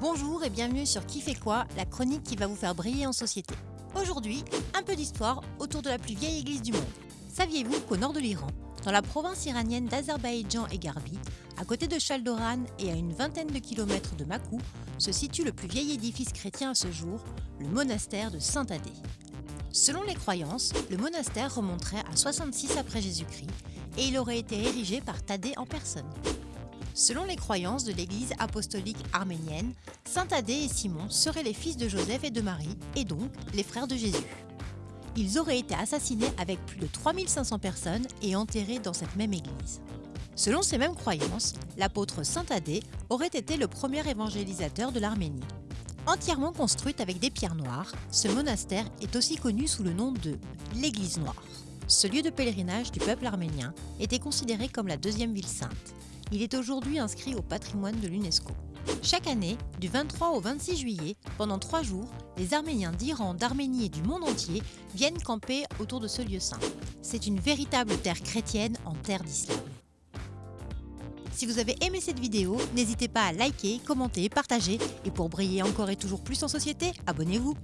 Bonjour et bienvenue sur Qui fait quoi, la chronique qui va vous faire briller en société. Aujourd'hui, un peu d'histoire autour de la plus vieille église du monde. Saviez-vous qu'au nord de l'Iran, dans la province iranienne d'Azerbaïdjan et Garbi, à côté de Chaldoran et à une vingtaine de kilomètres de Makou, se situe le plus vieil édifice chrétien à ce jour, le monastère de Saint-Thadée. Selon les croyances, le monastère remonterait à 66 après Jésus-Christ et il aurait été érigé par Thaddée en personne. Selon les croyances de l'Église apostolique arménienne, Saint Thaddée et Simon seraient les fils de Joseph et de Marie, et donc les frères de Jésus. Ils auraient été assassinés avec plus de 3500 personnes et enterrés dans cette même église. Selon ces mêmes croyances, l'apôtre Saint Thaddée aurait été le premier évangélisateur de l'Arménie. Entièrement construite avec des pierres noires, ce monastère est aussi connu sous le nom de l'Église noire. Ce lieu de pèlerinage du peuple arménien était considéré comme la deuxième ville sainte. Il est aujourd'hui inscrit au patrimoine de l'UNESCO. Chaque année, du 23 au 26 juillet, pendant trois jours, les Arméniens d'Iran, d'Arménie et du monde entier viennent camper autour de ce lieu saint. C'est une véritable terre chrétienne en terre d'islam. Si vous avez aimé cette vidéo, n'hésitez pas à liker, commenter, partager et pour briller encore et toujours plus en société, abonnez-vous